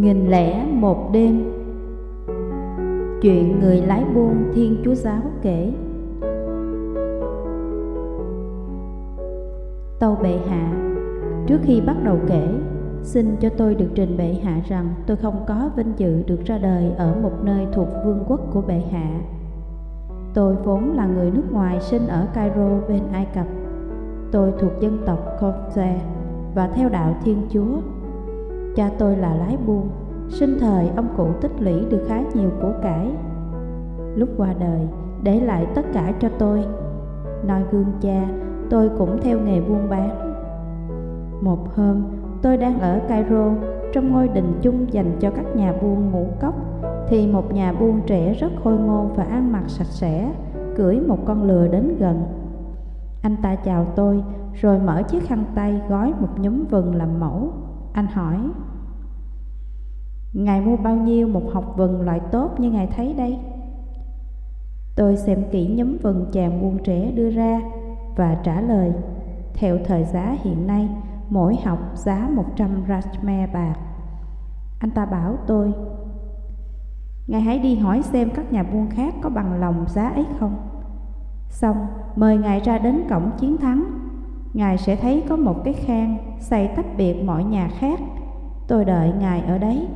Nghìn lẻ một đêm Chuyện người lái buôn Thiên Chúa Giáo kể Tâu bệ hạ, Trước khi bắt đầu kể, Xin cho tôi được trình bệ hạ rằng tôi không có vinh dự được ra đời ở một nơi thuộc vương quốc của bệ hạ. Tôi vốn là người nước ngoài sinh ở Cairo bên Ai Cập. Tôi thuộc dân tộc Copte và theo đạo Thiên Chúa. Cha tôi là lái buôn, sinh thời ông cụ tích lũy được khá nhiều của cải. Lúc qua đời, để lại tất cả cho tôi. Nói gương cha, tôi cũng theo nghề buôn bán. Một hôm, tôi đang ở Cairo, trong ngôi đình chung dành cho các nhà buôn ngũ cốc, thì một nhà buôn trẻ rất khôi ngô và ăn mặc sạch sẽ, cưỡi một con lừa đến gần. Anh ta chào tôi, rồi mở chiếc khăn tay gói một nhúm vừng làm mẫu. Anh hỏi, Ngài mua bao nhiêu một học vừng loại tốt như Ngài thấy đây? Tôi xem kỹ nhóm vừng chàng buôn trẻ đưa ra và trả lời, theo thời giá hiện nay, mỗi học giá 100 rachme bạc. Anh ta bảo tôi, Ngài hãy đi hỏi xem các nhà buôn khác có bằng lòng giá ấy không. Xong, mời Ngài ra đến cổng chiến thắng. Ngài sẽ thấy có một cái khang xây tách biệt mọi nhà khác. Tôi đợi Ngài ở đấy.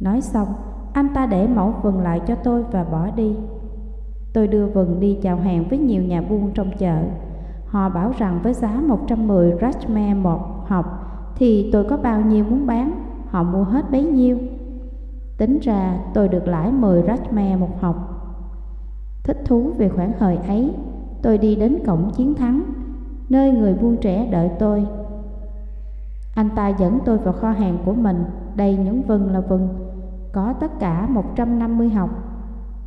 Nói xong, anh ta để mẫu vừng lại cho tôi và bỏ đi. Tôi đưa vừng đi chào hàng với nhiều nhà buôn trong chợ. Họ bảo rằng với giá 110 rachme một học thì tôi có bao nhiêu muốn bán, họ mua hết bấy nhiêu. Tính ra tôi được lãi 10 rachme một học. Thích thú về khoản hời ấy, tôi đi đến cổng chiến thắng, nơi người buôn trẻ đợi tôi. Anh ta dẫn tôi vào kho hàng của mình, đầy những vừng là vừng, có tất cả 150 học.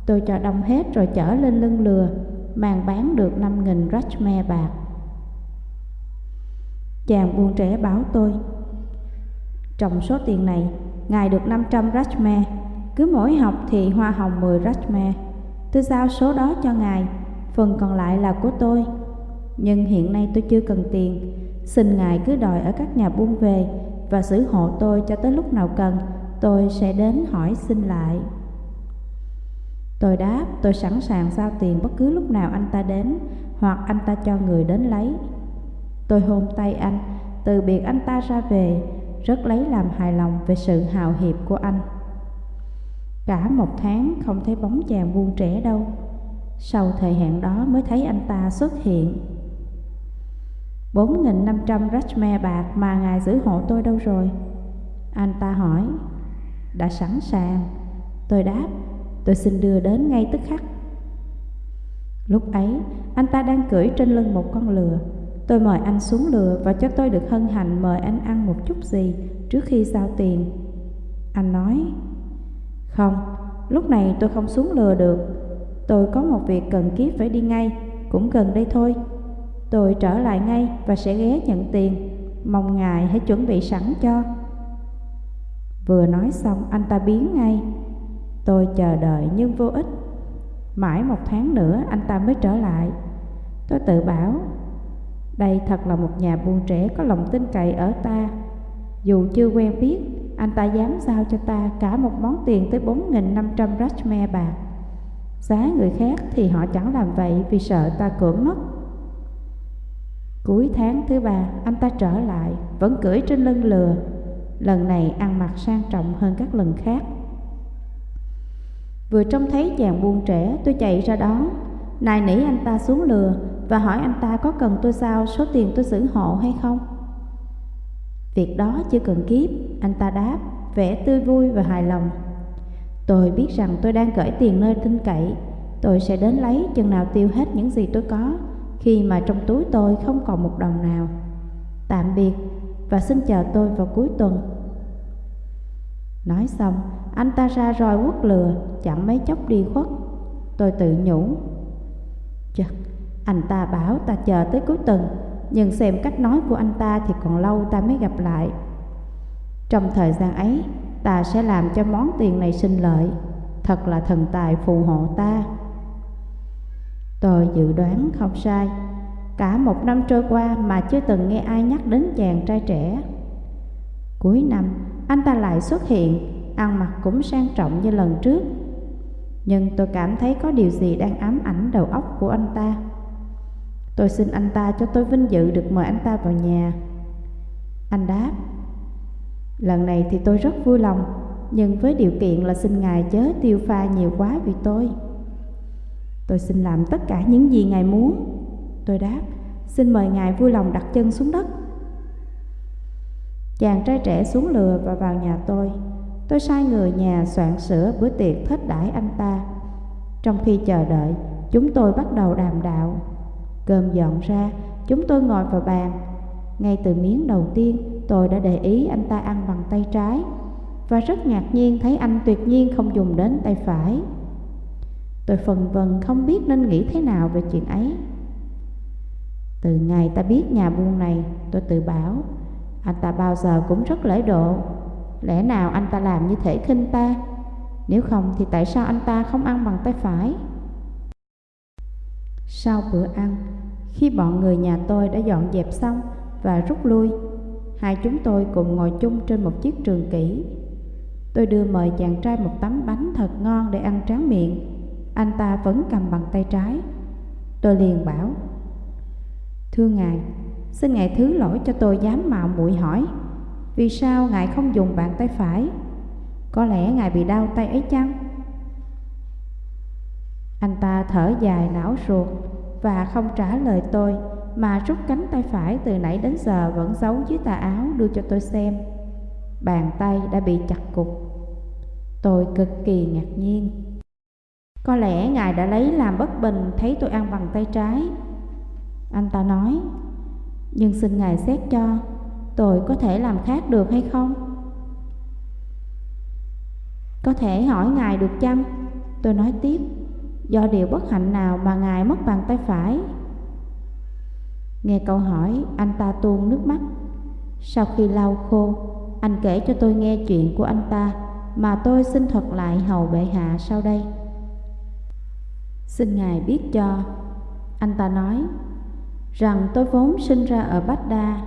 Tôi cho đông hết rồi chở lên lưng lừa, màng bán được 5.000 rachme bạc. Chàng buôn trẻ báo tôi, trong số tiền này, ngài được 500 rachme, cứ mỗi học thì hoa hồng 10 rachme. Tôi giao số đó cho ngài, phần còn lại là của tôi. Nhưng hiện nay tôi chưa cần tiền, xin ngài cứ đòi ở các nhà buôn về và xử hộ tôi cho tới lúc nào cần, tôi sẽ đến hỏi xin lại. Tôi đáp tôi sẵn sàng giao tiền bất cứ lúc nào anh ta đến hoặc anh ta cho người đến lấy. Tôi hôn tay anh, từ biệt anh ta ra về, rất lấy làm hài lòng về sự hào hiệp của anh. Cả một tháng không thấy bóng chàng buôn trẻ đâu. Sau thời hạn đó mới thấy anh ta xuất hiện. 4.500 rachme bạc mà ngài giữ hộ tôi đâu rồi? Anh ta hỏi. Đã sẵn sàng. Tôi đáp Tôi xin đưa đến ngay tức khắc Lúc ấy anh ta đang cưỡi trên lưng một con lừa Tôi mời anh xuống lừa và cho tôi được hân hạnh mời anh ăn một chút gì trước khi giao tiền Anh nói Không, lúc này tôi không xuống lừa được Tôi có một việc cần kiếp phải đi ngay, cũng gần đây thôi. Tôi trở lại ngay và sẽ ghé nhận tiền. Mong ngài hãy chuẩn bị sẵn cho. Vừa nói xong anh ta biến ngay. Tôi chờ đợi nhưng vô ích. Mãi một tháng nữa anh ta mới trở lại. Tôi tự bảo Đây thật là một nhà buôn trẻ có lòng tin cậy ở ta. Dù chưa quen biết Anh ta dám giao cho ta cả một món tiền tới 4.500 rachme bạc. Giá người khác thì họ chẳng làm vậy vì sợ ta cưỡng mất. Cuối tháng thứ ba, anh ta trở lại, Vẫn cưỡi trên lưng lừa. Lần này ăn mặc sang trọng hơn các lần khác. Vừa trông thấy chàng buôn trẻ tôi chạy ra đón. Nài nỉ anh ta xuống lừa Và hỏi anh ta có cần tôi sao, số tiền tôi xử hộ hay không. Việc đó chưa cần kiếp, Anh ta đáp, Vẻ tươi vui và hài lòng. Tôi biết rằng tôi đang gửi tiền nơi tin cậy. Tôi sẽ đến lấy chừng nào tiêu hết những gì tôi có Khi mà trong túi tôi không còn một đồng nào. Tạm biệt và xin chờ tôi vào cuối tuần. Nói xong anh ta ra roi quất lừa Chẳng mấy chốc đi khuất. Tôi tự nhủ Chật, anh ta bảo ta chờ tới cuối tuần Nhưng xem cách nói của anh ta thì còn lâu ta mới gặp lại. Trong thời gian ấy Ta sẽ làm cho món tiền này sinh lợi Thật là thần tài phù hộ ta Tôi dự đoán không sai Cả một năm trôi qua mà chưa từng nghe ai nhắc đến chàng trai trẻ Cuối năm, anh ta lại xuất hiện, ăn mặc cũng sang trọng như lần trước. Nhưng tôi cảm thấy có điều gì đang ám ảnh đầu óc của anh ta. Tôi xin anh ta cho tôi vinh dự được mời anh ta vào nhà. Anh đáp, lần này thì tôi rất vui lòng, nhưng với điều kiện là xin ngài chớ tiêu pha nhiều quá vì tôi. Tôi xin làm tất cả những gì ngài muốn. Tôi đáp, xin mời ngài vui lòng đặt chân xuống đất. Chàng trai trẻ xuống lừa và vào nhà tôi. Tôi sai người nhà soạn sửa bữa tiệc thết đãi anh ta. Trong khi chờ đợi, chúng tôi bắt đầu đàm đạo. Cơm dọn ra, chúng tôi ngồi vào bàn. Ngay từ miếng đầu tiên, tôi đã để ý anh ta ăn bằng tay trái và rất ngạc nhiên thấy anh tuyệt nhiên không dùng đến tay phải. Tôi phần vần không biết nên nghĩ thế nào về chuyện ấy. Từ ngày ta biết nhà buôn này, tôi tự bảo, anh ta bao giờ cũng rất lễ độ. Lẽ nào anh ta làm như thể khinh ta? Nếu không thì tại sao anh ta không ăn bằng tay phải? Sau bữa ăn, khi bọn người nhà tôi đã dọn dẹp xong và rút lui, hai chúng tôi cùng ngồi chung trên một chiếc trường kỷ. Tôi đưa mời chàng trai một tấm bánh thật ngon để ăn tráng miệng. Anh ta vẫn cầm bằng tay trái. Tôi liền bảo, Thưa Ngài, xin Ngài thứ lỗi cho tôi dám mạo muội hỏi, vì sao Ngài không dùng bàn tay phải? Có lẽ Ngài bị đau tay ấy chăng? Anh ta thở dài não ruột và không trả lời tôi mà rút cánh tay phải từ nãy đến giờ vẫn giấu dưới tà áo đưa cho tôi xem. Bàn tay đã bị chặt cục. Tôi cực kỳ ngạc nhiên. Có lẽ Ngài đã lấy làm bất bình thấy tôi ăn bằng tay trái. Anh ta nói, nhưng xin Ngài xét cho, tôi có thể làm khác được hay không? Có thể hỏi Ngài được chăng? Tôi nói tiếp, do điều bất hạnh nào mà Ngài mất bàn tay phải? Nghe câu hỏi, anh ta tuôn nước mắt. Sau khi lau khô, anh kể cho tôi nghe chuyện của anh ta mà tôi xin thuật lại hầu bệ hạ sau đây. Xin Ngài biết cho, anh ta nói, rằng tôi vốn sinh ra ở Bách Đa,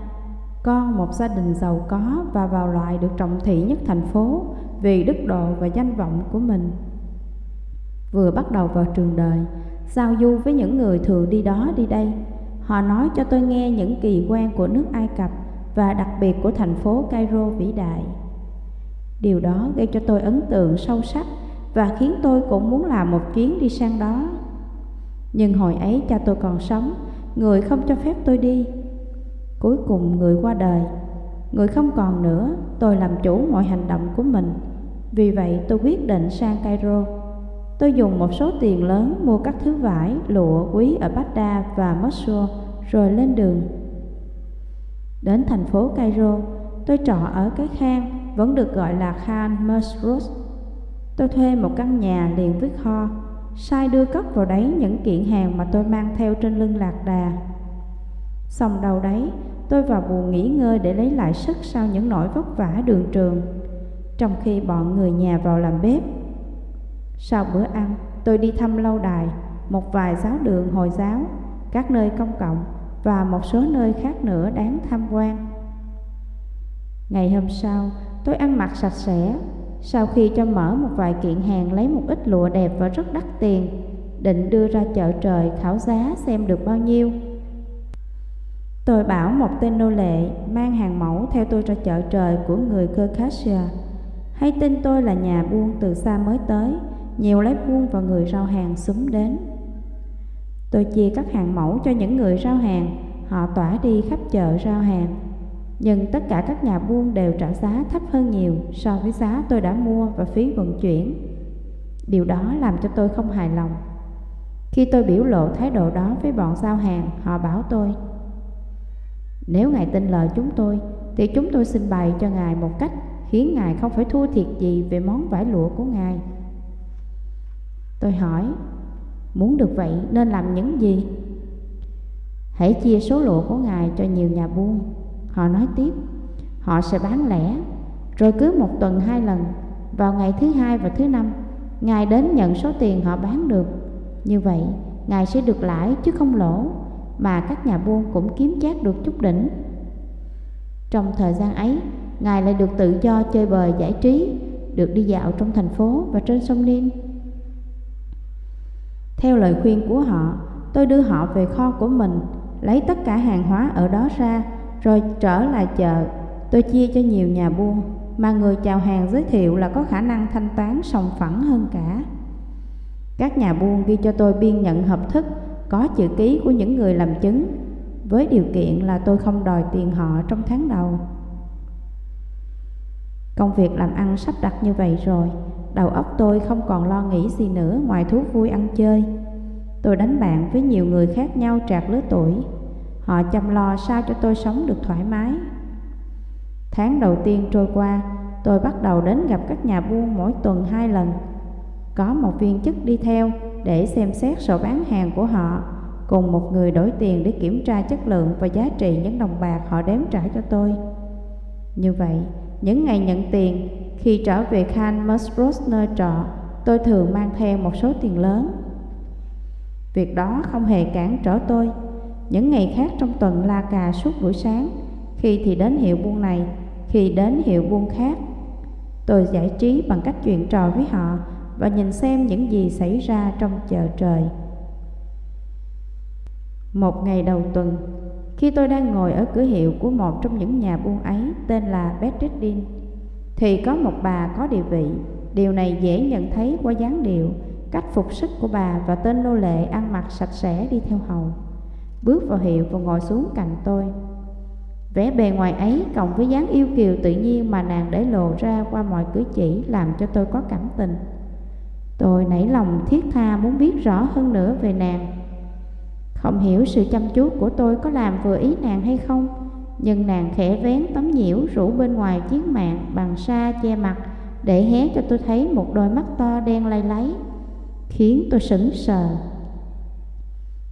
con một gia đình giàu có và vào loại được trọng thị nhất thành phố vì đức độ và danh vọng của mình. Vừa bắt đầu vào trường đời, giao du với những người thường đi đó đi đây, họ nói cho tôi nghe những kỳ quan của nước Ai Cập và đặc biệt của thành phố Cairo vĩ đại. Điều đó gây cho tôi ấn tượng sâu sắc và khiến tôi cũng muốn làm một chuyến đi sang đó. Nhưng hồi ấy cha tôi còn sống, người không cho phép tôi đi. Cuối cùng người qua đời, người không còn nữa, tôi làm chủ mọi hành động của mình. Vì vậy tôi quyết định sang Cairo. Tôi dùng một số tiền lớn mua các thứ vải, lụa quý ở Baghdad và Mosul rồi lên đường. Đến thành phố Cairo, tôi trọ ở cái khang vẫn được gọi là Khan Masrus. Tôi thuê một căn nhà liền với kho, sai đưa cất vào đấy những kiện hàng mà tôi mang theo trên lưng lạc đà. Xong đầu đấy, tôi vào buồn nghỉ ngơi để lấy lại sức sau những nỗi vất vả đường trường, trong khi bọn người nhà vào làm bếp. Sau bữa ăn, tôi đi thăm lâu đài, một vài giáo đường Hồi giáo, các nơi công cộng và một số nơi khác nữa đáng tham quan. Ngày hôm sau, tôi ăn mặc sạch sẽ, sau khi cho mở một vài kiện hàng lấy một ít lụa đẹp và rất đắt tiền, định đưa ra chợ trời khảo giá xem được bao nhiêu. Tôi bảo một tên nô lệ mang hàng mẫu theo tôi ra chợ trời của người Circassia. Hay tin tôi là nhà buôn từ xa mới tới, nhiều lái buôn và người rau hàng xúm đến. Tôi chia các hàng mẫu cho những người rau hàng, họ tỏa đi khắp chợ rau hàng. Nhưng tất cả các nhà buôn đều trả giá thấp hơn nhiều so với giá tôi đã mua và phí vận chuyển. Điều đó làm cho tôi không hài lòng. Khi tôi biểu lộ thái độ đó với bọn giao hàng, họ bảo tôi Nếu Ngài tin lời chúng tôi, thì chúng tôi xin bày cho Ngài một cách khiến Ngài không phải thua thiệt gì về món vải lụa của Ngài. Tôi hỏi, muốn được vậy nên làm những gì? Hãy chia số lụa của Ngài cho nhiều nhà buôn Họ nói tiếp, họ sẽ bán lẻ, rồi cứ một tuần hai lần, vào ngày thứ hai và thứ năm, Ngài đến nhận số tiền họ bán được. Như vậy, Ngài sẽ được lãi chứ không lỗ, mà các nhà buôn cũng kiếm chát được chút đỉnh. Trong thời gian ấy, Ngài lại được tự do chơi bời giải trí, được đi dạo trong thành phố và trên sông Ninh. Theo lời khuyên của họ, tôi đưa họ về kho của mình, lấy tất cả hàng hóa ở đó ra, rồi trở lại chợ. Tôi chia cho nhiều nhà buôn, mà người chào hàng giới thiệu là có khả năng thanh toán sòng phẳng hơn cả. Các nhà buôn ghi cho tôi biên nhận hợp thức, có chữ ký của những người làm chứng, với điều kiện là tôi không đòi tiền họ trong tháng đầu. Công việc làm ăn sắp đặt như vậy rồi, đầu óc tôi không còn lo nghĩ gì nữa ngoài thú vui ăn chơi. Tôi đánh bạn với nhiều người khác nhau trạc lứa tuổi. Họ chăm lo sao cho tôi sống được thoải mái. Tháng đầu tiên trôi qua, tôi bắt đầu đến gặp các nhà buôn mỗi tuần hai lần. Có một viên chức đi theo để xem xét sổ bán hàng của họ, cùng một người đổi tiền để kiểm tra chất lượng và giá trị những đồng bạc họ đếm trả cho tôi. Như vậy, những ngày nhận tiền, khi trở về Khan Musbros nơi trọ, tôi thường mang theo một số tiền lớn. Việc đó không hề cản trở tôi. Những ngày khác trong tuần la cà suốt buổi sáng, khi thì đến hiệu buôn này, khi đến hiệu buôn khác. Tôi giải trí bằng cách chuyện trò với họ và nhìn xem những gì xảy ra trong chợ trời. Một ngày đầu tuần, khi tôi đang ngồi ở cửa hiệu của một trong những nhà buôn ấy tên là Bedreddin, thì có một bà có địa vị. Điều này dễ nhận thấy qua dáng điệu, cách phục sức của bà và tên nô lệ ăn mặc sạch sẽ đi theo hầu. Bước vào hiệu và ngồi xuống cạnh tôi. Vẻ bề ngoài ấy cộng với dáng yêu kiều tự nhiên mà nàng để lộ ra qua mọi cử chỉ làm cho tôi có cảm tình. Tôi nảy lòng thiết tha muốn biết rõ hơn nữa về nàng không hiểu sự chăm chú của tôi có làm vừa ý nàng hay không nhưng nàng khẽ vén tấm nhiễu rủ bên ngoài chiếc mạng bằng sa che mặt Để hé cho tôi thấy một đôi mắt to đen lay lấy Khiến tôi sững sờ.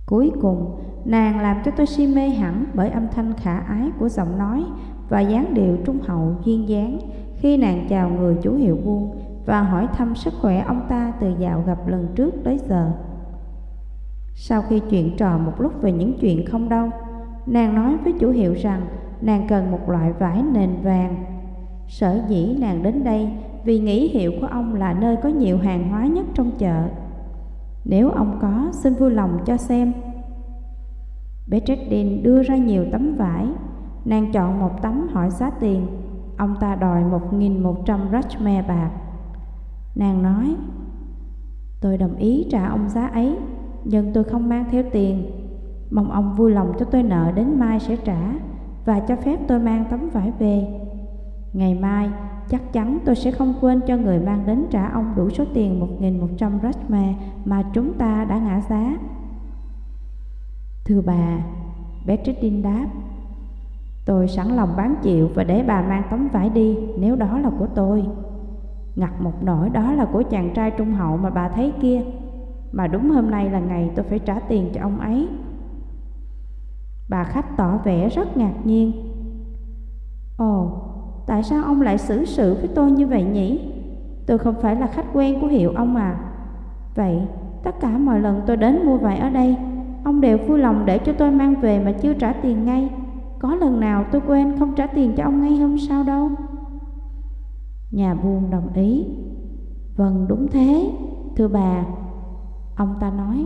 Cuối cùng nàng làm cho tôi si mê hẳn Bởi âm thanh khả ái của giọng nói Và dáng điệu trung hậu duyên dáng Khi nàng chào người chủ hiệu buôn Và hỏi thăm sức khỏe ông ta từ dạo gặp lần trước tới giờ. Sau khi chuyện trò một lúc về những chuyện không đâu, nàng nói với chủ hiệu rằng nàng cần một loại vải nền vàng. Sở dĩ nàng đến đây vì nghĩ hiệu của ông là nơi có nhiều hàng hóa nhất trong chợ. Nếu ông có, xin vui lòng cho xem. Bedreddin đưa ra nhiều tấm vải. Nàng chọn một tấm hỏi giá tiền. Ông ta đòi 1.100 rachme bạc. Nàng nói, tôi đồng ý trả ông giá ấy nhưng tôi không mang theo tiền. Mong ông vui lòng cho tôi nợ đến mai sẽ trả và cho phép tôi mang tấm vải về. Ngày mai, chắc chắn tôi sẽ không quên cho người mang đến trả ông đủ số tiền 1.100 drachma mà chúng ta đã ngã giá. Thưa bà, Bertrandine đáp, tôi sẵn lòng bán chịu và để bà mang tấm vải đi nếu đó là của tôi. Ngặt một nỗi đó là của chàng trai trung hậu mà bà thấy kia. Mà đúng hôm nay là ngày tôi phải trả tiền cho ông ấy Bà khách tỏ vẻ rất ngạc nhiên. Ồ, tại sao ông lại xử sự với tôi như vậy nhỉ? Tôi không phải là khách quen của hiệu ông à. Vậy, tất cả mọi lần tôi đến mua vải ở đây Ông đều vui lòng để cho tôi mang về mà chưa trả tiền ngay. Có lần nào tôi quên không trả tiền cho ông ngay hôm sau đâu? Nhà buôn đồng ý. Vâng đúng thế, thưa bà Ông ta nói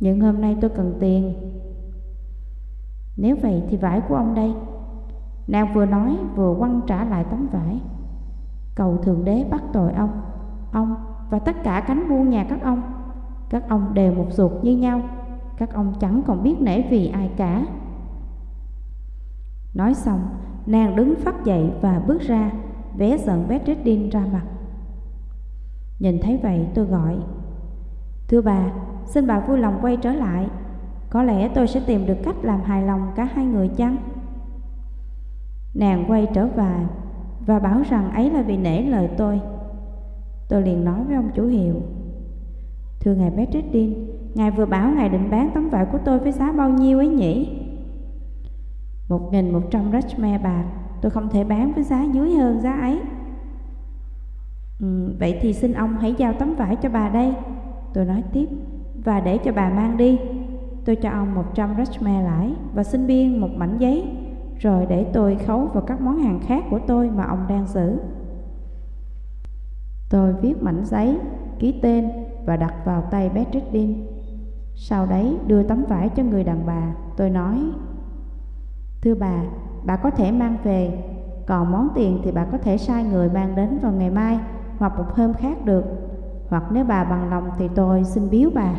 những hôm nay tôi cần tiền nếu vậy thì vải của ông đây. Nàng vừa nói vừa quăng trả lại tấm vải. Cầu Thượng Đế bắt tội ông Ông và tất cả cánh buôn nhà các ông. Các ông đều một ruột như nhau Các ông chẳng còn biết nể vì ai cả. Nói xong Nàng đứng phát dậy và bước ra Vé giận Bedreddin ra mặt. Nhìn thấy vậy tôi gọi Thưa bà, xin bà vui lòng quay trở lại. Có lẽ tôi sẽ tìm được cách làm hài lòng cả hai người chăng? Nàng quay trở về và bảo rằng ấy là vì nể lời tôi. Tôi liền nói với ông chủ hiệu Thưa ngài Bedreddin, ngài vừa bảo ngài định bán tấm vải của tôi với giá bao nhiêu ấy nhỉ? Một nghìn một trăm rachme bạc. Tôi không thể bán với giá dưới hơn giá ấy. Ừ, Vậy thì xin ông hãy giao tấm vải cho bà đây. Tôi nói tiếp Và để cho bà mang đi. Tôi cho ông 100 rachme lãi Và xin biên một mảnh giấy rồi để tôi khấu vào các món hàng khác của tôi mà ông đang giữ. Tôi viết mảnh giấy, ký tên và đặt vào tay Bedreddin. Sau đấy đưa tấm vải cho người đàn bà, tôi nói Thưa bà, bà có thể mang về, còn món tiền thì bà có thể sai người mang đến vào ngày mai hoặc một hôm khác được Hoặc nếu bà bằng lòng thì tôi xin biếu bà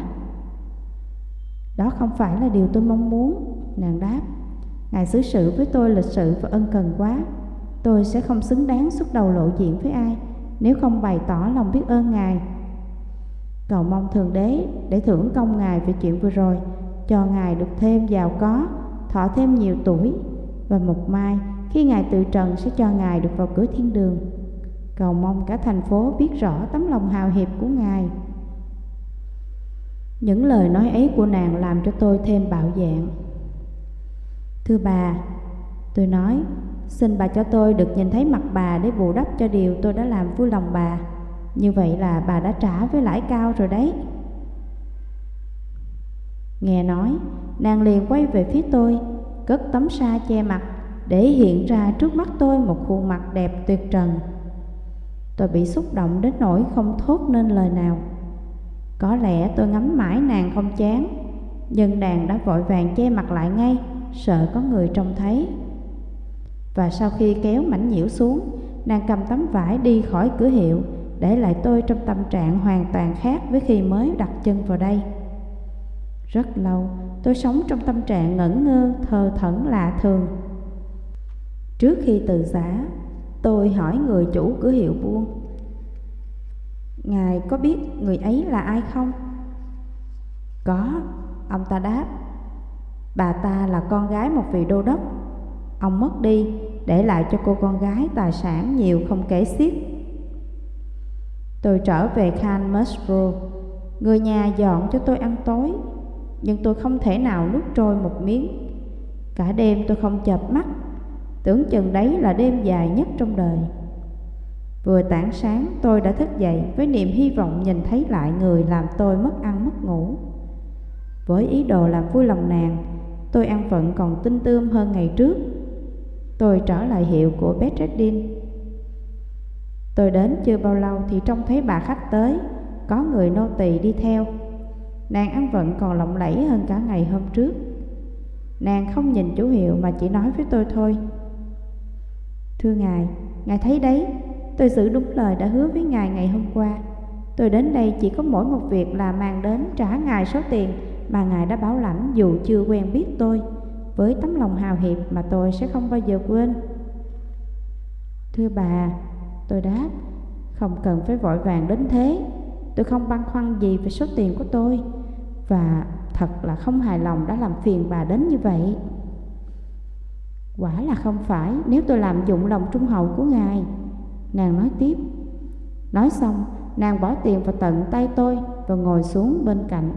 đó không phải là điều tôi mong muốn, nàng đáp. Ngài xứ sự với tôi lịch sự và ân cần quá. Tôi sẽ không xứng đáng xuất đầu lộ diện với ai Nếu không bày tỏ lòng biết ơn Ngài. Cầu mong Thượng Đế để thưởng công Ngài về chuyện vừa rồi Cho Ngài được thêm giàu có, thọ thêm nhiều tuổi Và một mai khi Ngài tự trần sẽ cho Ngài được vào cửa thiên đường. Cầu mong cả thành phố biết rõ tấm lòng hào hiệp của Ngài. Những lời nói ấy của nàng làm cho tôi thêm bạo dạng Thưa bà, tôi nói, xin bà cho tôi được nhìn thấy mặt bà để bù đắp cho điều tôi đã làm vui lòng bà. Như vậy là bà đã trả với lãi cao rồi đấy. Nghe nói, nàng liền quay về phía tôi, cất tấm sa che mặt để hiện ra trước mắt tôi một khuôn mặt đẹp tuyệt trần. Tôi bị xúc động đến nỗi không thốt nên lời nào. Có lẽ tôi ngắm mãi nàng không chán, nhưng nàng đã vội vàng che mặt lại ngay sợ có người trông thấy. Và sau khi kéo mảnh nhiễu xuống, nàng cầm tấm vải đi khỏi cửa hiệu, để lại tôi trong tâm trạng hoàn toàn khác với khi mới đặt chân vào đây. Rất lâu, tôi sống trong tâm trạng ngẩn ngơ, thờ thẫn lạ thường. Trước khi từ giả, tôi hỏi người chủ cửa hiệu buôn. Ngài có biết người ấy là ai không? Có, ông ta đáp. Bà ta là con gái một vị đô đốc. Ông mất đi Để lại cho cô con gái tài sản nhiều không kể xiết. Tôi trở về Khan Musbro Người nhà dọn cho tôi ăn tối Nhưng tôi không thể nào nuốt trôi một miếng. Cả đêm tôi không chợp mắt. Tưởng chừng đấy là đêm dài nhất trong đời. Vừa tảng sáng tôi đã thức dậy Với niềm hy vọng nhìn thấy lại người làm tôi mất ăn mất ngủ. Với ý đồ làm vui lòng nàng Tôi ăn vận còn tinh tươm hơn ngày trước. Tôi trở lại hiệu của Bedreddin Tôi đến chưa bao lâu thì trông thấy bà khách tới Có người nô tỳ đi theo. Nàng ăn vận còn lộng lẫy hơn cả ngày hôm trước. Nàng không nhìn chủ hiệu mà chỉ nói với tôi thôi. Thưa ngài, ngài thấy đấy Tôi giữ đúng lời đã hứa với ngài ngày hôm qua. Tôi đến đây chỉ có mỗi một việc là mang đến trả ngài số tiền mà Ngài đã bảo lãnh dù chưa quen biết tôi. Với tấm lòng hào hiệp mà tôi sẽ không bao giờ quên. Thưa bà, tôi đáp Không cần phải vội vàng đến thế. Tôi không băn khoăn gì về số tiền của tôi. Và thật là không hài lòng đã làm phiền bà đến như vậy. Quả là không phải nếu tôi làm dụng lòng trung hậu của Ngài Nàng nói tiếp. Nói xong, nàng bỏ tiền vào tận tay tôi và ngồi xuống bên cạnh.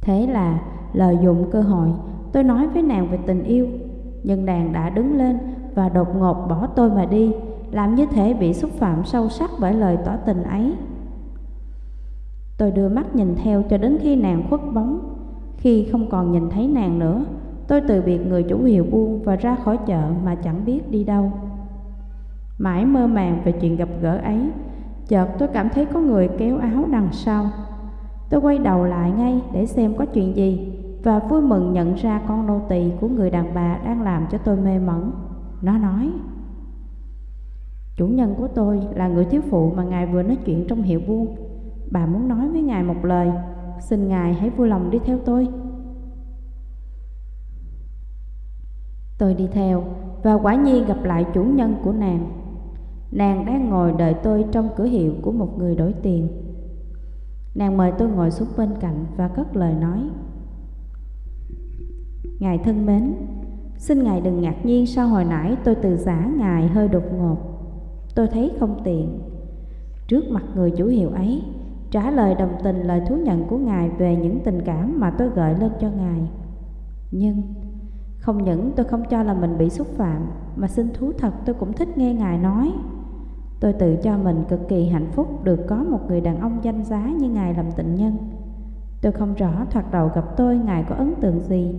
Thế là lợi dụng cơ hội tôi nói với nàng về tình yêu. Nhưng nàng đã đứng lên và đột ngột bỏ tôi mà đi Làm như thể bị xúc phạm sâu sắc bởi lời tỏ tình ấy. Tôi đưa mắt nhìn theo cho đến khi nàng khuất bóng. Khi không còn nhìn thấy nàng nữa Tôi từ biệt người chủ hiệu buôn và ra khỏi chợ mà chẳng biết đi đâu. Mãi mơ màng về chuyện gặp gỡ ấy Chợt tôi cảm thấy có người kéo áo đằng sau Tôi quay đầu lại ngay để xem có chuyện gì và vui mừng nhận ra con nô tỳ của người đàn bà đang làm cho tôi mê mẩn. Nó nói, Chủ nhân của tôi là người thiếu phụ mà ngài vừa nói chuyện trong hiệu buôn. Bà muốn nói với ngài một lời, xin ngài hãy vui lòng đi theo tôi. Tôi đi theo và quả nhiên gặp lại chủ nhân của nàng. Nàng đang ngồi đợi tôi trong cửa hiệu của một người đổi tiền. Nàng mời tôi ngồi xuống bên cạnh và cất lời nói. Ngài thân mến, Xin Ngài đừng ngạc nhiên sao hồi nãy tôi từ giả Ngài hơi đột ngột. Tôi thấy không tiện. Trước mặt người chủ hiệu ấy, Trả lời đồng tình lời thú nhận của Ngài về những tình cảm mà tôi gợi lên cho Ngài. Nhưng, không những tôi không cho là mình bị xúc phạm, Mà xin thú thật tôi cũng thích nghe Ngài nói. Tôi tự cho mình cực kỳ hạnh phúc được có một người đàn ông danh giá như Ngài làm tình nhân. Tôi không rõ thoạt đầu gặp tôi Ngài có ấn tượng gì,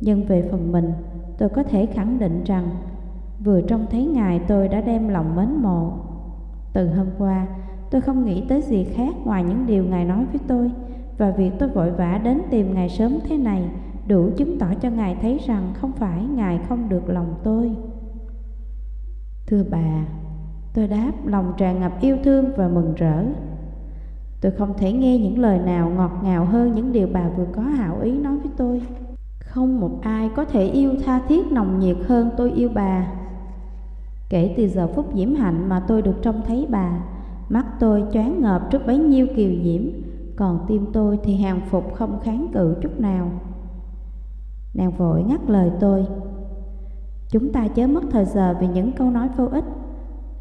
nhưng về phần mình, tôi có thể khẳng định rằng vừa trông thấy ngài tôi đã đem lòng mến mộ. Từ hôm qua, tôi không nghĩ tới gì khác ngoài những điều ngài nói với tôi và việc tôi vội vã đến tìm ngài sớm thế này đủ chứng tỏ cho ngài thấy rằng không phải ngài không được lòng tôi. Thưa bà, tôi đáp lòng tràn ngập yêu thương và mừng rỡ. Tôi không thể nghe những lời nào ngọt ngào hơn những điều bà vừa có hảo ý nói với tôi. Không một ai có thể yêu tha thiết nồng nhiệt hơn tôi yêu bà. Kể từ giờ phút diễm hạnh mà tôi được trông thấy bà, mắt tôi choáng ngợp trước bấy nhiêu kiều diễm, còn tim tôi thì hàng phục không kháng cự chút nào. Nàng vội ngắt lời tôi. Chúng ta chớ mất thời giờ vì những câu nói vô ích.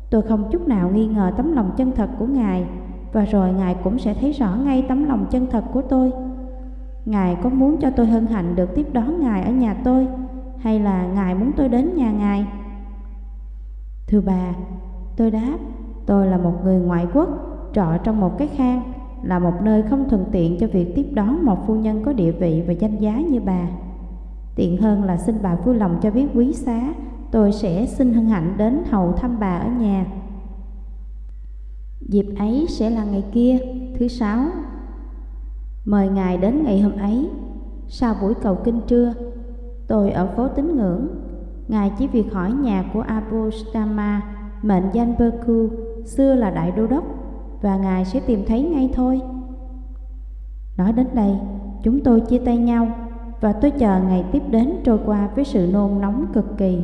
Tôi không chút nào nghi ngờ tấm lòng chân thật của Ngài, và rồi Ngài cũng sẽ thấy rõ ngay tấm lòng chân thật của tôi. Ngài có muốn cho tôi hân hạnh được tiếp đón Ngài ở nhà tôi, hay là Ngài muốn tôi đến nhà Ngài? Thưa bà, tôi đáp, tôi là một người ngoại quốc, trọ trong một cái khang, là một nơi không thuận tiện cho việc tiếp đón một phu nhân có địa vị và danh giá như bà. Tiện hơn là xin bà vui lòng cho biết quý xá, tôi sẽ xin hân hạnh đến hầu thăm bà ở nhà. Dịp ấy sẽ là ngày kia, thứ sáu. Mời ngài đến ngày hôm ấy, sau buổi cầu kinh trưa, tôi ở phố tín ngưỡng. Ngài chỉ việc hỏi nhà của Abostama, mệnh danh Berku, xưa là đại đô đốc, và ngài sẽ tìm thấy ngay thôi. Nói đến đây, chúng tôi chia tay nhau và tôi chờ ngày tiếp đến trôi qua với sự nôn nóng cực kỳ.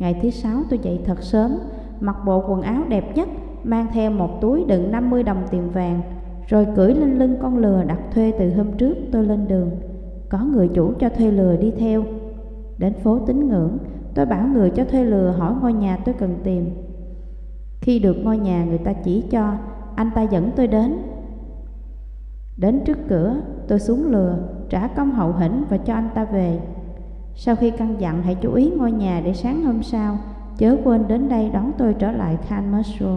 Ngày thứ sáu tôi dậy thật sớm, mặc bộ quần áo đẹp nhất, mang theo một túi đựng 50 đồng tiền vàng, rồi cưỡi lên lưng con lừa đặt thuê từ hôm trước tôi lên đường. Có người chủ cho thuê lừa đi theo. Đến phố tín ngưỡng, tôi bảo người cho thuê lừa hỏi ngôi nhà tôi cần tìm. Khi được ngôi nhà người ta chỉ cho, anh ta dẫn tôi đến. Đến trước cửa, tôi xuống lừa, trả công hậu hĩnh và cho anh ta về. Sau khi căn dặn hãy chú ý ngôi nhà để sáng hôm sau, chớ quên đến đây đón tôi trở lại Khan Masro.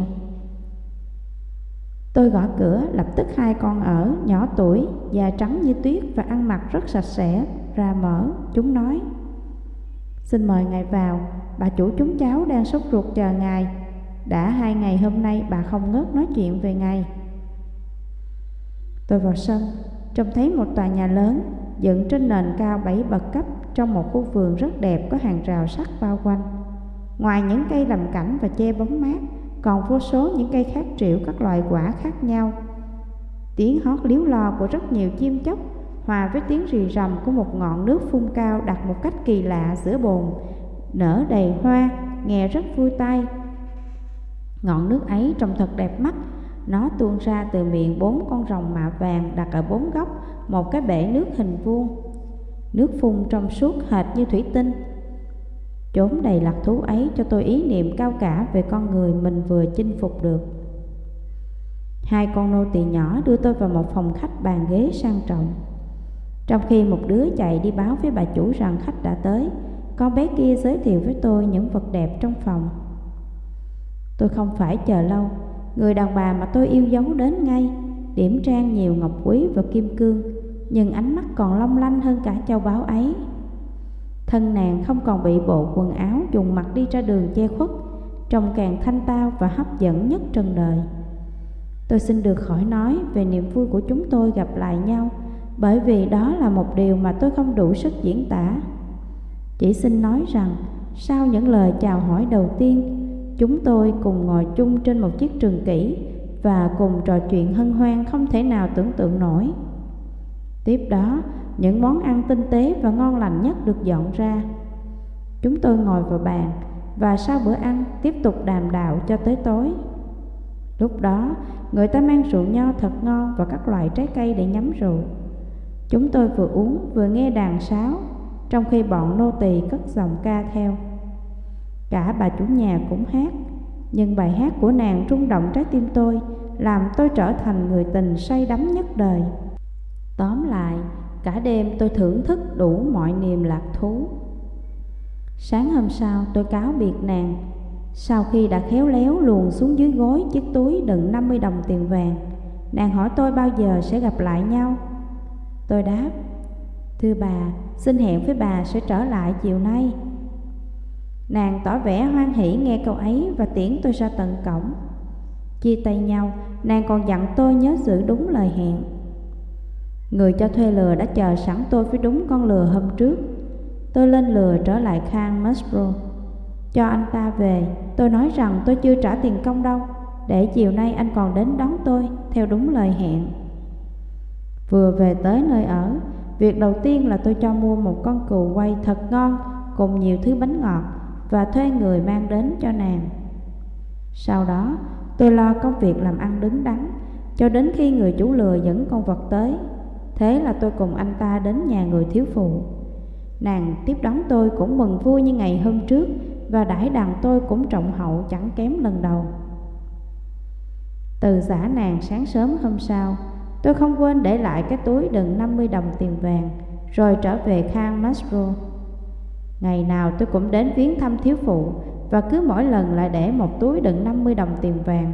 Tôi gõ cửa, lập tức hai con ở, nhỏ tuổi, da trắng như tuyết và ăn mặc rất sạch sẽ, ra mở. Chúng nói, Xin mời ngài vào, bà chủ chúng cháu đang sốt ruột chờ ngài. Đã hai ngày hôm nay bà không ngớt nói chuyện về ngài. Tôi vào sân, trông thấy một tòa nhà lớn dựng trên nền cao bảy bậc cấp trong một khu vườn rất đẹp có hàng rào sắt bao quanh. Ngoài những cây làm cảnh và che bóng mát, còn vô số những cây khác triệu các loại quả khác nhau. Tiếng hót líu lo của rất nhiều chim chóc hòa với tiếng rì rầm của một ngọn nước phun cao đặt một cách kỳ lạ giữa bồn, nở đầy hoa, nghe rất vui tai. Ngọn nước ấy trông thật đẹp mắt, nó tuôn ra từ miệng bốn con rồng mạ vàng đặt ở bốn góc một cái bể nước hình vuông. Nước phun trong suốt hệt như thủy tinh. Chốn đầy lạc thú ấy cho tôi ý niệm cao cả về con người mình vừa chinh phục được. Hai con nô tỳ nhỏ đưa tôi vào một phòng khách bàn ghế sang trọng. Trong khi một đứa chạy đi báo với bà chủ rằng khách đã tới, con bé kia giới thiệu với tôi những vật đẹp trong phòng. Tôi không phải chờ lâu, người đàn bà mà tôi yêu dấu đến ngay, điểm trang nhiều ngọc quý và kim cương, nhưng ánh mắt còn long lanh hơn cả châu báu ấy. Thân nàng không còn bị bộ quần áo dùng mặt đi ra đường che khuất, trông càng thanh tao và hấp dẫn nhất trần đời. Tôi xin được khỏi nói về niềm vui của chúng tôi gặp lại nhau, bởi vì đó là một điều mà tôi không đủ sức diễn tả. Chỉ xin nói rằng, sau những lời chào hỏi đầu tiên, chúng tôi cùng ngồi chung trên một chiếc trường kỷ và cùng trò chuyện hân hoan không thể nào tưởng tượng nổi. Tiếp đó, những món ăn tinh tế và ngon lành nhất được dọn ra. Chúng tôi ngồi vào bàn và sau bữa ăn tiếp tục đàm đạo cho tới tối. Lúc đó, người ta mang rượu nho thật ngon và các loại trái cây để nhắm rượu. Chúng tôi vừa uống vừa nghe đàn sáo, trong khi bọn nô tỳ cất dòng ca theo. Cả bà chủ nhà cũng hát, nhưng bài hát của nàng rung động trái tim tôi, làm tôi trở thành người tình say đắm nhất đời. Tóm lại, cả đêm tôi thưởng thức đủ mọi niềm lạc thú. Sáng hôm sau tôi cáo biệt nàng, sau khi đã khéo léo luồn xuống dưới gối chiếc túi đựng 50 đồng tiền vàng, nàng hỏi tôi bao giờ sẽ gặp lại nhau. Tôi đáp, Thưa bà, xin hẹn với bà sẽ trở lại chiều nay. Nàng tỏ vẻ hoan hỷ nghe câu ấy và tiễn tôi ra tận cổng. Chia tay nhau, nàng còn dặn tôi nhớ giữ đúng lời hẹn. Người cho thuê lừa đã chờ sẵn tôi với đúng con lừa hôm trước. Tôi lên lừa trở lại Khang Musbro. Cho anh ta về, tôi nói rằng tôi chưa trả tiền công đâu, để chiều nay anh còn đến đón tôi theo đúng lời hẹn. Vừa về tới nơi ở, việc đầu tiên là tôi cho mua một con cừu quay thật ngon cùng nhiều thứ bánh ngọt và thuê người mang đến cho nàng. Sau đó, tôi lo công việc làm ăn đứng đắn cho đến khi người chủ lừa dẫn con vật tới. Thế là tôi cùng anh ta đến nhà người thiếu phụ. Nàng tiếp đón tôi cũng mừng vui như ngày hôm trước và đãi đàn tôi cũng trọng hậu chẳng kém lần đầu. Từ giả nàng sáng sớm hôm sau, tôi không quên để lại cái túi đựng 50 đồng tiền vàng, rồi trở về Khang Masro. Ngày nào tôi cũng đến viếng thăm thiếu phụ và cứ mỗi lần lại để một túi đựng 50 đồng tiền vàng.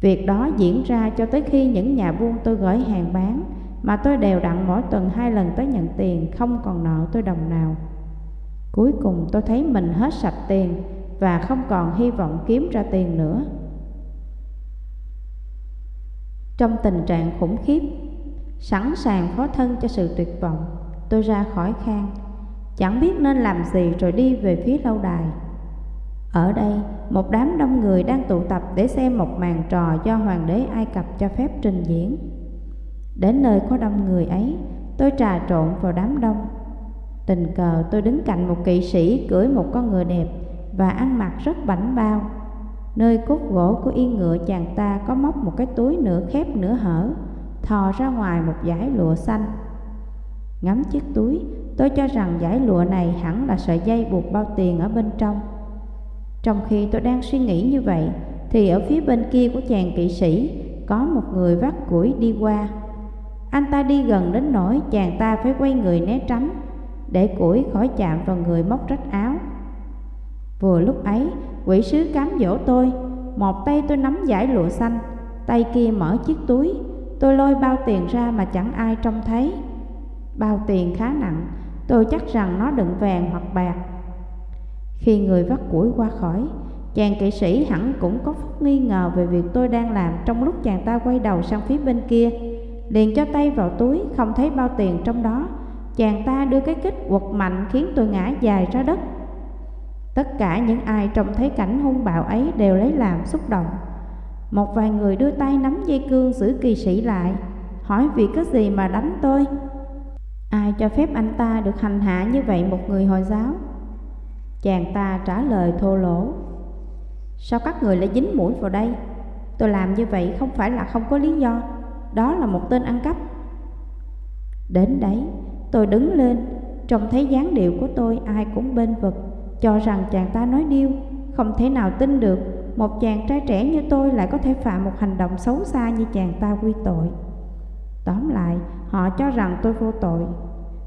Việc đó diễn ra cho tới khi những nhà buôn tôi gửi hàng bán mà tôi đều đặn mỗi tuần hai lần tới nhận tiền không còn nợ tôi đồng nào. Cuối cùng tôi thấy mình hết sạch tiền và không còn hy vọng kiếm ra tiền nữa. Trong tình trạng khủng khiếp, sẵn sàng phó thân cho sự tuyệt vọng, tôi ra khỏi khang, chẳng biết nên làm gì rồi đi về phía lâu đài. Ở đây, một đám đông người đang tụ tập để xem một màn trò do Hoàng đế Ai Cập cho phép trình diễn. Đến nơi có đông người ấy, tôi trà trộn vào đám đông. Tình cờ tôi đứng cạnh một kỵ sĩ cưỡi một con ngựa đẹp và ăn mặc rất bảnh bao. Nơi cốt gỗ của yên ngựa chàng ta có móc một cái túi nửa khép nửa hở, thò ra ngoài một dải lụa xanh. Ngắm chiếc túi, tôi cho rằng dải lụa này hẳn là sợi dây buộc bao tiền ở bên trong. Trong khi tôi đang suy nghĩ như vậy, thì ở phía bên kia của chàng kỵ sĩ có một người vác củi đi qua. Anh ta đi gần đến nỗi chàng ta phải quay người né tránh để củi khỏi chạm vào người móc rách áo. Vừa lúc ấy, quỷ sứ cám dỗ tôi, một tay tôi nắm giải lụa xanh, tay kia mở chiếc túi, tôi lôi bao tiền ra mà chẳng ai trông thấy. Bao tiền khá nặng, tôi chắc rằng nó đựng vàng hoặc bạc. Khi người vắt củi qua khỏi, chàng kỵ sĩ hẳn cũng có phút nghi ngờ về việc tôi đang làm trong lúc chàng ta quay đầu sang phía bên kia. Liền cho tay vào túi, không thấy bao tiền trong đó. Chàng ta đưa cái kích quật mạnh khiến tôi ngã dài ra đất. Tất cả những ai trông thấy cảnh hung bạo ấy đều lấy làm xúc động. Một vài người đưa tay nắm dây cương giữ kỳ sĩ lại, hỏi vì có gì mà đánh tôi. Ai cho phép anh ta được hành hạ như vậy một người Hồi giáo? Chàng ta trả lời thô lỗ. Sao các người lại dính mũi vào đây? Tôi làm như vậy không phải là không có lý do, đó là một tên ăn cắp. Đến đấy, tôi đứng lên, trông thấy dáng điệu của tôi ai cũng bên vực cho rằng chàng ta nói điêu, không thể nào tin được một chàng trai trẻ như tôi lại có thể phạm một hành động xấu xa như chàng ta quy tội. Tóm lại, họ cho rằng tôi vô tội.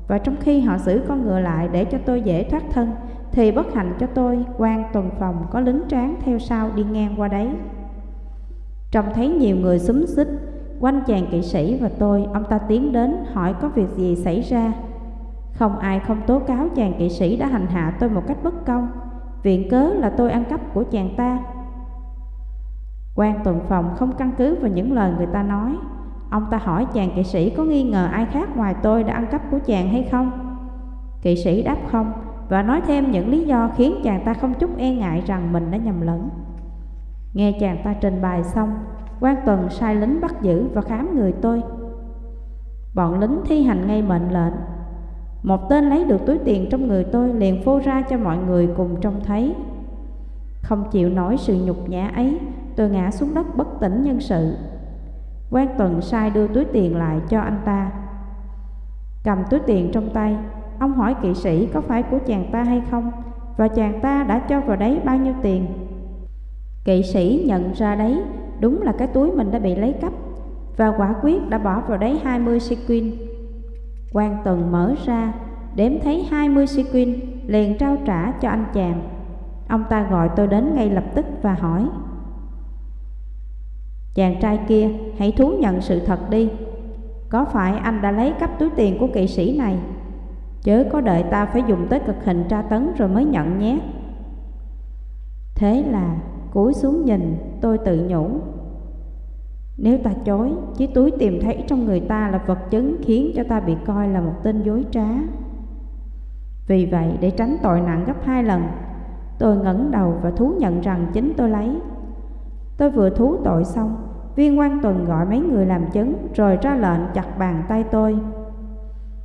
Và trong khi họ giữ con ngựa lại để cho tôi dễ thoát thân, thì bất hạnh cho tôi, quan tuần phòng có lính tráng theo sau đi ngang qua đấy. Trông thấy nhiều người xúm xích, quanh chàng kỵ sĩ và tôi, ông ta tiến đến hỏi có việc gì xảy ra. Không ai không tố cáo chàng kỵ sĩ đã hành hạ tôi một cách bất công. Viện cớ là tôi ăn cắp của chàng ta. Quan tuần phòng không căn cứ vào những lời người ta nói. Ông ta hỏi chàng kỵ sĩ có nghi ngờ ai khác ngoài tôi đã ăn cắp của chàng hay không? Kỵ sĩ đáp không Và nói thêm những lý do khiến chàng ta không chút e ngại rằng mình đã nhầm lẫn. Nghe chàng ta trình bày xong quan tuần sai lính bắt giữ và khám người tôi. Bọn lính thi hành ngay mệnh lệnh. Một tên lấy được túi tiền trong người tôi liền phô ra cho mọi người cùng trông thấy. Không chịu nổi sự nhục nhã ấy, Tôi ngã xuống đất bất tỉnh nhân sự. Quan tuần sai đưa túi tiền lại cho anh ta. Cầm túi tiền trong tay, Ông hỏi kỵ sĩ có phải của chàng ta hay không Và chàng ta đã cho vào đấy bao nhiêu tiền. Kỵ sĩ nhận ra đấy Đúng là cái túi mình đã bị lấy cắp. Và quả quyết đã bỏ vào đấy 20 sequin quan Tần mở ra, Đếm thấy 20 sequin Liền trao trả cho anh chàng. Ông ta gọi tôi đến ngay lập tức và hỏi, Chàng trai kia, hãy thú nhận sự thật đi. Có phải anh đã lấy cắp túi tiền của kỵ sĩ này? Chớ có đợi ta phải dùng tới cực hình tra tấn rồi mới nhận nhé. Thế là cúi xuống nhìn, tôi tự nhủ. Nếu ta chối Chiếc túi tìm thấy trong người ta là vật chứng Khiến cho ta bị coi là một tên dối trá. Vì vậy, để tránh tội nặng gấp hai lần, Tôi ngẩng đầu và thú nhận rằng chính tôi lấy. Tôi vừa thú tội xong, Viên quan tuần gọi mấy người làm chứng, Rồi ra lệnh chặt bàn tay tôi.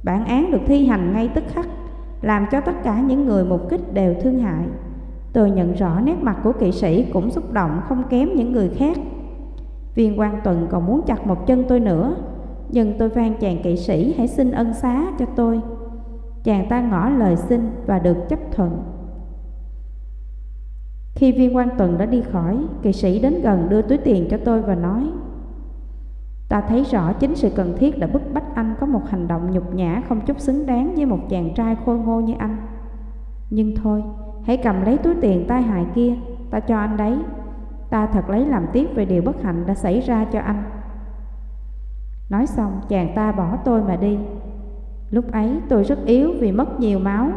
Bản án được thi hành ngay tức khắc, Làm cho tất cả những người mục kích đều thương hại. Tôi nhận rõ nét mặt của kỵ sĩ cũng xúc động không kém những người khác. Viên quan tuần còn muốn chặt một chân tôi nữa Nhưng tôi van chàng kỵ sĩ hãy xin ân xá cho tôi. Chàng ta ngỏ lời xin và được chấp thuận. Khi viên quan tuần đã đi khỏi Kỵ sĩ đến gần đưa túi tiền cho tôi và nói Ta thấy rõ chính sự cần thiết đã bức bách anh có một hành động nhục nhã không chút xứng đáng với một chàng trai khôi ngô như anh. Nhưng thôi, hãy cầm lấy túi tiền tai hại kia, ta cho anh đấy. Ta thật lấy làm tiếc về điều bất hạnh đã xảy ra cho anh. Nói xong, chàng ta bỏ tôi mà đi. Lúc ấy tôi rất yếu vì mất nhiều máu.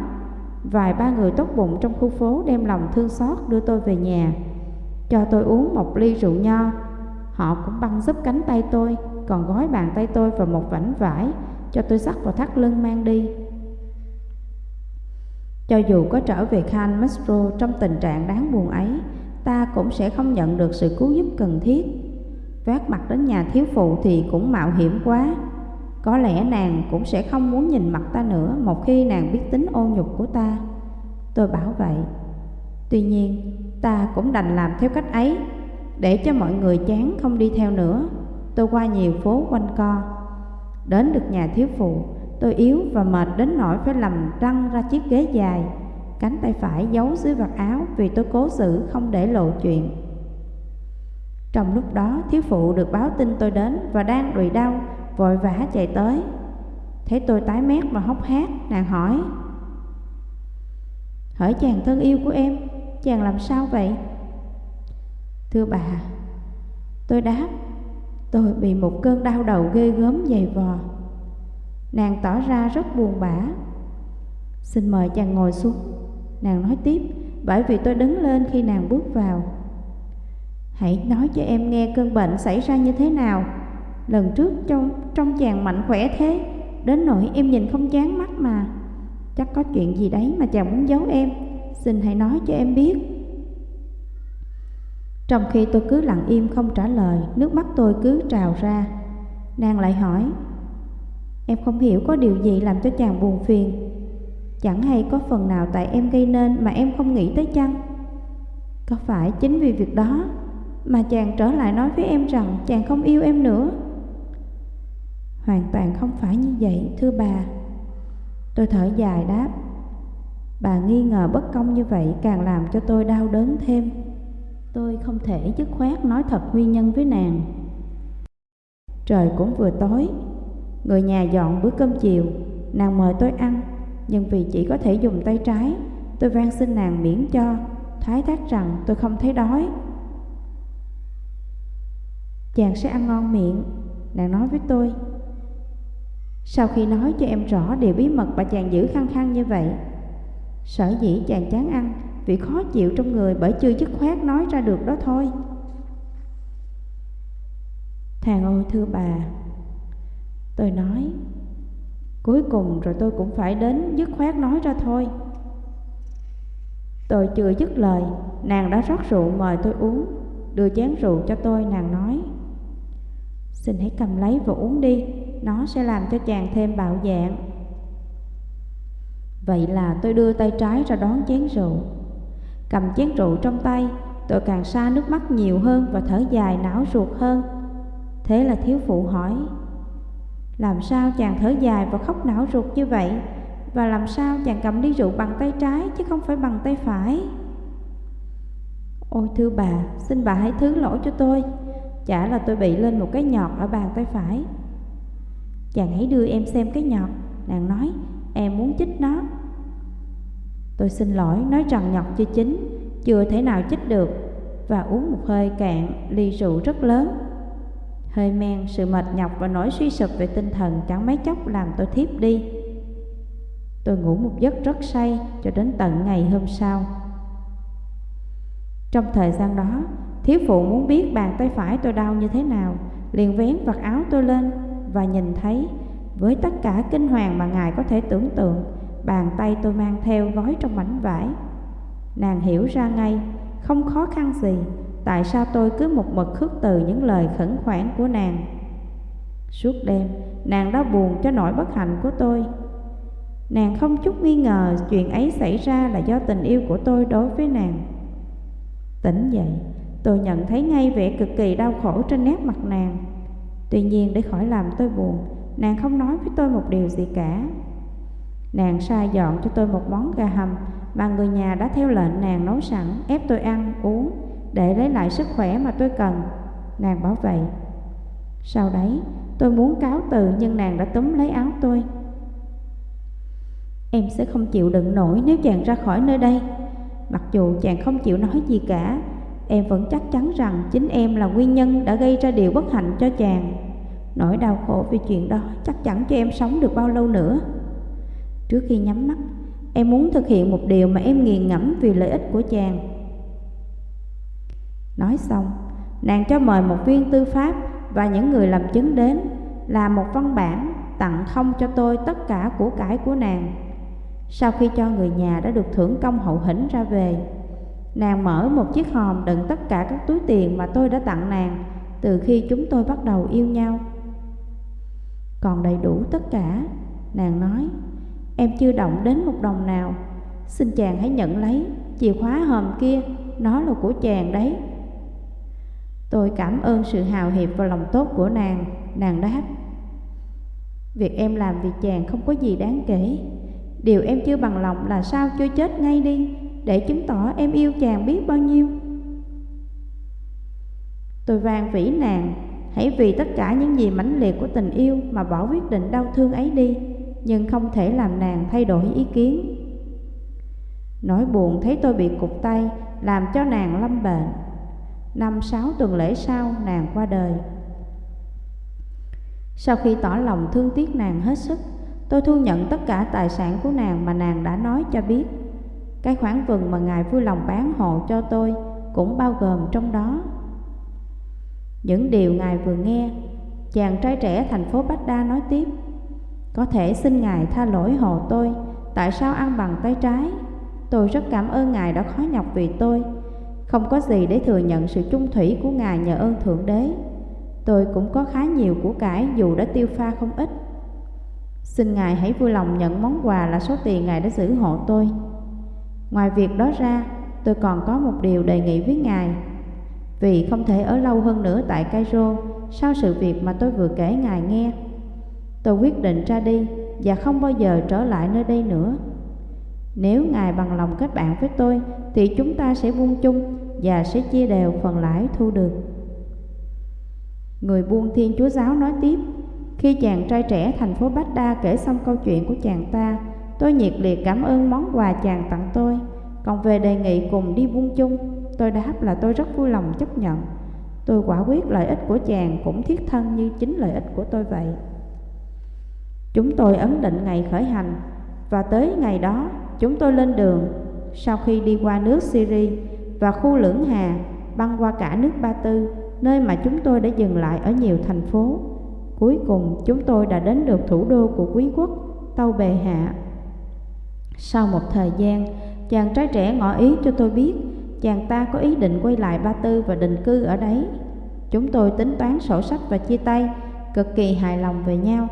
Vài ba người tốt bụng trong khu phố đem lòng thương xót đưa tôi về nhà, cho tôi uống một ly rượu nho Họ cũng băng giúp cánh tay tôi Còn gói bàn tay tôi vào một vảnh vải Cho tôi sắt vào thắt lưng mang đi cho dù có trở về Khan Mastro trong tình trạng đáng buồn ấy, Ta cũng sẽ không nhận được sự cứu giúp cần thiết. Vác mặt đến nhà thiếu phụ thì cũng mạo hiểm quá. Có lẽ nàng cũng sẽ không muốn nhìn mặt ta nữa Một khi nàng biết tính ô nhục của ta. Tôi bảo vậy. Tuy nhiên, ta cũng đành làm theo cách ấy. Để cho mọi người chán không đi theo nữa, Tôi qua nhiều phố quanh co. Đến được nhà thiếu phụ Tôi yếu và mệt đến nỗi phải làm răng ra chiếc ghế dài. Cánh tay phải giấu dưới vạt áo Vì tôi cố xử không để lộ chuyện. Trong lúc đó, thiếu phụ được báo tin tôi đến Và đang đùi đau, Vội vã chạy tới. Thấy tôi tái mét và hốc hác, Nàng hỏi. Hỏi chàng thân yêu của em, Chàng làm sao vậy? Thưa bà, Tôi đáp, Tôi bị một cơn đau đầu ghê gớm dày vò. Nàng tỏ ra rất buồn bã. Xin mời chàng ngồi xuống. Nàng nói tiếp Bởi vì tôi đứng lên khi nàng bước vào. Hãy nói cho em nghe cơn bệnh xảy ra như thế nào. Lần trước trong, trong chàng mạnh khỏe thế Đến nỗi em nhìn không chán mắt mà. Chắc có chuyện gì đấy mà chàng muốn giấu em. Xin hãy nói cho em biết. Trong khi tôi cứ lặng im không trả lời Nước mắt tôi cứ trào ra. Nàng lại hỏi Em không hiểu có điều gì làm cho chàng buồn phiền. Chẳng hay có phần nào tại em gây nên mà em không nghĩ tới chăng? Có phải chính vì việc đó Mà chàng trở lại nói với em rằng chàng không yêu em nữa? Hoàn toàn không phải như vậy, thưa bà. Tôi thở dài đáp. Bà nghi ngờ bất công như vậy càng làm cho tôi đau đớn thêm. Tôi không thể dứt khoát nói thật nguyên nhân với nàng. Trời cũng vừa tối. Người nhà dọn bữa cơm chiều. Nàng mời tôi ăn, Nhưng vì chỉ có thể dùng tay trái, Tôi van xin nàng miễn cho, Thái thác rằng tôi không thấy đói. Chàng sẽ ăn ngon miệng, Nàng nói với tôi. Sau khi nói cho em rõ điều bí mật bà chàng giữ khăng khăng như vậy, Sở dĩ chàng chán ăn vì khó chịu trong người bởi chưa dứt khoát nói ra được đó thôi. Thằng ơi, thưa bà Tôi nói, Cuối cùng rồi tôi cũng phải đến dứt khoát nói ra thôi. Tôi chưa dứt lời, Nàng đã rót rượu mời tôi uống, Đưa chén rượu cho tôi, nàng nói, Xin hãy cầm lấy và uống đi, Nó sẽ làm cho chàng thêm bạo dạng. Vậy là tôi đưa tay trái ra đón chén rượu. Cầm chén rượu trong tay, Tôi càng xa nước mắt nhiều hơn Và thở dài não ruột hơn. Thế là thiếu phụ hỏi làm sao chàng thở dài và khóc não ruột như vậy? Và làm sao chàng cầm ly rượu bằng tay trái Chứ không phải bằng tay phải? Ôi thưa bà, Xin bà hãy thứ lỗi cho tôi. Chả là tôi bị lên một cái nhọt ở bàn tay phải. Chàng hãy đưa em xem cái nhọt. Nàng nói, Em muốn chích nó. Tôi xin lỗi, nói rằng nhọt chưa chín, Chưa thể nào chích được. Và uống một hơi cạn, ly rượu rất lớn. Hơi men, sự mệt nhọc và nỗi suy sụp về tinh thần chẳng mấy chốc làm tôi thiếp đi. Tôi ngủ một giấc rất say cho đến tận ngày hôm sau. Trong thời gian đó, thiếu phụ muốn biết bàn tay phải tôi đau như thế nào, liền vén vạt áo tôi lên và nhìn thấy với tất cả kinh hoàng mà ngài có thể tưởng tượng, bàn tay tôi mang theo gói trong mảnh vải. Nàng hiểu ra ngay, không khó khăn gì, tại sao tôi cứ một mực khước từ những lời khẩn khoản của nàng. Suốt đêm, nàng đã buồn cho nỗi bất hạnh của tôi. Nàng không chút nghi ngờ chuyện ấy xảy ra là do tình yêu của tôi đối với nàng. Tỉnh dậy, tôi nhận thấy ngay vẻ cực kỳ đau khổ trên nét mặt nàng. Tuy nhiên để khỏi làm tôi buồn, nàng không nói với tôi một điều gì cả. Nàng sai dọn cho tôi một món gà hầm mà người nhà đã theo lệnh nàng nấu sẵn ép tôi ăn, uống để lấy lại sức khỏe mà tôi cần. Nàng bảo vậy. Sau đấy, tôi muốn cáo từ nhưng nàng đã túm lấy áo tôi. Em sẽ không chịu đựng nổi nếu chàng ra khỏi nơi đây. Mặc dù chàng không chịu nói gì cả, em vẫn chắc chắn rằng chính em là nguyên nhân đã gây ra điều bất hạnh cho chàng. Nỗi đau khổ vì chuyện đó chắc chắn cho em sống được bao lâu nữa. Trước khi nhắm mắt, em muốn thực hiện một điều mà em nghiền ngẫm vì lợi ích của chàng. Nói xong, nàng cho mời một viên tư pháp và những người làm chứng đến làm một văn bản tặng không cho tôi tất cả của cải của nàng. Sau khi cho người nhà đã được thưởng công hậu hĩnh ra về, nàng mở một chiếc hòm đựng tất cả các túi tiền mà tôi đã tặng nàng từ khi chúng tôi bắt đầu yêu nhau. Còn đầy đủ tất cả, nàng nói, em chưa động đến một đồng nào, xin chàng hãy nhận lấy, chìa khóa hòm kia, nó là của chàng đấy. Tôi cảm ơn sự hào hiệp và lòng tốt của nàng, nàng đáp. Việc em làm vì chàng không có gì đáng kể, Điều em chưa bằng lòng là sao chưa chết ngay đi Để chứng tỏ em yêu chàng biết bao nhiêu. Tôi van vĩ nàng Hãy vì tất cả những gì mãnh liệt của tình yêu Mà bỏ quyết định đau thương ấy đi Nhưng không thể làm nàng thay đổi ý kiến. Nỗi buồn thấy tôi bị cục tay Làm cho nàng lâm bệnh. Năm sáu tuần lễ sau nàng qua đời Sau khi tỏ lòng thương tiếc nàng hết sức Tôi thu nhận tất cả tài sản của nàng mà nàng đã nói cho biết. Cái khoản vườn mà ngài vui lòng bán hộ cho tôi cũng bao gồm trong đó. Những điều ngài vừa nghe, chàng trai trẻ thành phố Bách Đa nói tiếp. Có thể xin ngài tha lỗi hộ tôi, tại sao ăn bằng tay trái? Tôi rất cảm ơn ngài đã khó nhọc vì tôi. Không có gì để thừa nhận sự trung thủy của ngài nhờ ơn Thượng Đế. Tôi cũng có khá nhiều của cải dù đã tiêu pha không ít. Xin Ngài hãy vui lòng nhận món quà là số tiền Ngài đã giữ hộ tôi. Ngoài việc đó ra, tôi còn có một điều đề nghị với Ngài. Vì không thể ở lâu hơn nữa tại Cairo sau sự việc mà tôi vừa kể Ngài nghe. Tôi quyết định ra đi và không bao giờ trở lại nơi đây nữa. Nếu Ngài bằng lòng kết bạn với tôi thì chúng ta sẽ buông chung và sẽ chia đều phần lãi thu được. Người buôn Thiên Chúa Giáo nói tiếp khi chàng trai trẻ thành phố Bách Đa kể xong câu chuyện của chàng ta, tôi nhiệt liệt cảm ơn món quà chàng tặng tôi. Còn về đề nghị cùng đi buôn chung, tôi đáp là tôi rất vui lòng chấp nhận. Tôi quả quyết lợi ích của chàng cũng thiết thân như chính lợi ích của tôi vậy. Chúng tôi ấn định ngày khởi hành, và tới ngày đó chúng tôi lên đường. Sau khi đi qua nước Syria và khu lưỡng hà, băng qua cả nước Ba Tư, nơi mà chúng tôi đã dừng lại ở nhiều thành phố. Cuối cùng chúng tôi đã đến được thủ đô của quý quốc, Tâu Bề Hạ. Sau một thời gian, chàng trai trẻ ngỏ ý cho tôi biết chàng ta có ý định quay lại Ba Tư và định cư ở đấy. Chúng tôi tính toán sổ sách và chia tay, cực kỳ hài lòng về nhau.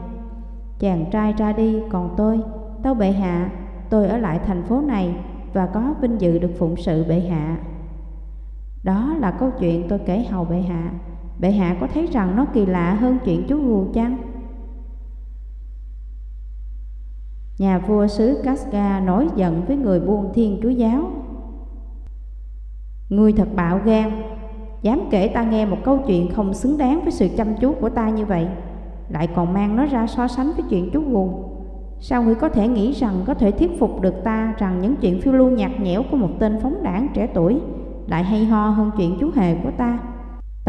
Chàng trai ra đi, còn tôi, Tâu Bệ Hạ, tôi ở lại thành phố này và có vinh dự được phụng sự Bệ Hạ. Đó là câu chuyện tôi kể hầu Bệ Hạ. Bệ hạ có thấy rằng nó kỳ lạ hơn chuyện chú gù chăng? Nhà vua xứ Casca nổi giận với người buôn thiên chúa giáo Ngươi thật bạo gan, Dám kể ta nghe một câu chuyện không xứng đáng với sự chăm chú của ta như vậy, Lại còn mang nó ra so sánh với chuyện chú gù Sao ngươi có thể nghĩ rằng có thể thuyết phục được ta Rằng những chuyện phiêu lưu nhạt nhẽo của một tên phóng đảng trẻ tuổi lại hay ho hơn chuyện chú hề của ta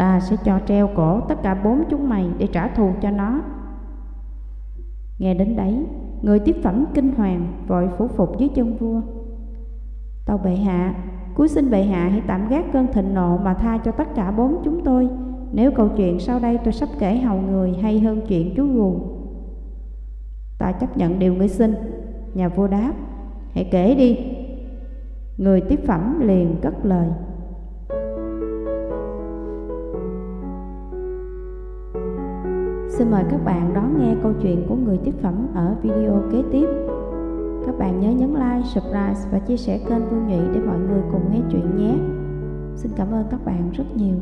Ta sẽ cho treo cổ tất cả bốn chúng mày để trả thù cho nó. Nghe đến đấy, người tiếp phẩm kinh hoàng vội phủ phục dưới chân vua. Tâu bệ hạ, cuối xin bệ hạ hãy tạm gác cơn thịnh nộ mà tha cho tất cả bốn chúng tôi. Nếu câu chuyện sau đây tôi sắp kể hầu người hay hơn chuyện chú gù. Ta chấp nhận điều ngươi xin. Nhà vua đáp, hãy kể đi. Người tiếp phẩm liền cất lời. Xin mời các bạn đón nghe câu chuyện của người tiếp phẩm ở video kế tiếp. Các bạn nhớ nhấn like, subscribe và chia sẻ kênh Vương Nhụy để mọi người cùng nghe chuyện nhé. Xin cảm ơn các bạn rất nhiều.